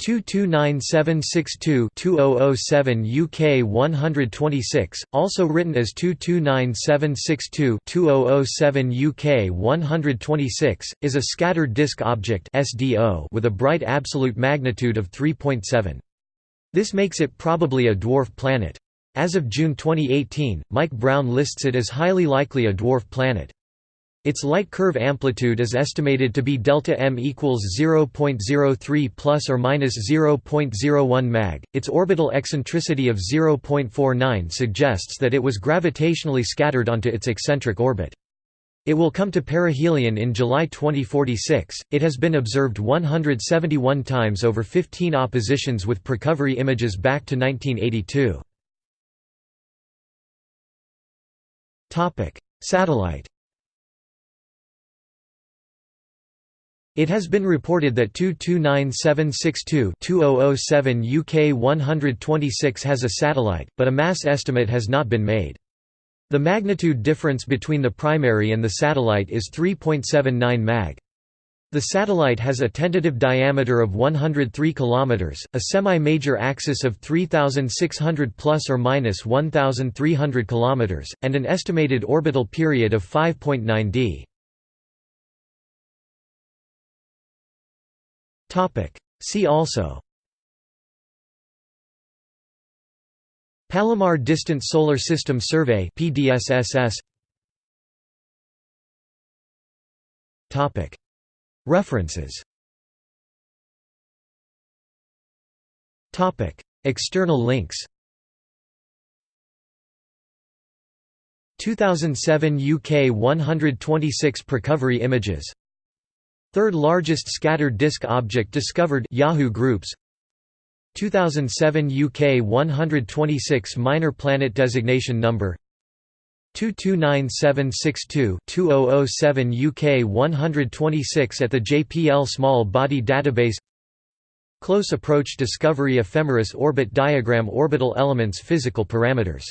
229762-2007 UK 126, also written as 229762-2007 UK 126, is a scattered disk object with a bright absolute magnitude of 3.7. This makes it probably a dwarf planet. As of June 2018, Mike Brown lists it as highly likely a dwarf planet. Its light curve amplitude is estimated to be delta m equals 0.03 plus or minus 0.01 mag. Its orbital eccentricity of 0.49 suggests that it was gravitationally scattered onto its eccentric orbit. It will come to perihelion in July 2046. It has been observed 171 times over 15 oppositions with precovery images back to 1982. Topic: Satellite It has been reported that 229762-2007 UK 126 has a satellite, but a mass estimate has not been made. The magnitude difference between the primary and the satellite is 3.79 mag. The satellite has a tentative diameter of 103 km, a semi-major axis of 3600 plus or minus 1300 km, and an estimated orbital period of 5.9 d. See also. Palomar Distant Solar System Survey PDSSS Topic. References. Topic. External links. 2007 UK 126 Precovery images Third largest scattered disk object discovered Yahoo Groups. 2007 UK 126 minor planet designation number. 229762-2007 UK 126 at the JPL Small Body Database. Close Approach Discovery Ephemeris Orbit Diagram Orbital Elements Physical Parameters